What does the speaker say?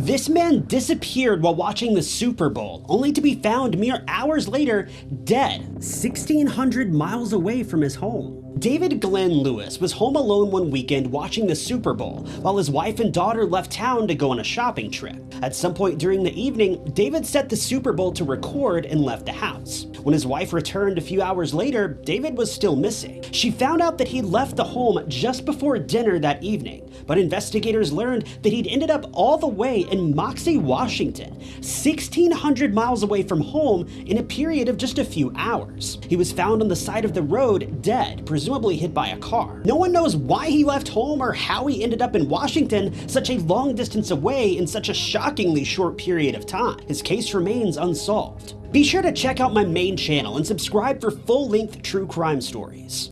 This man disappeared while watching the Super Bowl, only to be found mere hours later dead, 1600 miles away from his home. David Glenn Lewis was home alone one weekend watching the Super Bowl while his wife and daughter left town to go on a shopping trip. At some point during the evening, David set the Super Bowl to record and left the house. When his wife returned a few hours later, David was still missing. She found out that he left the home just before dinner that evening, but investigators learned that he'd ended up all the way in Moxee, Washington, 1600 miles away from home in a period of just a few hours. He was found on the side of the road, dead, presumably hit by a car. No one knows why he left home or how he ended up in Washington such a long distance away in such a shockingly short period of time. His case remains unsolved. Be sure to check out my main channel and subscribe for full-length true crime stories.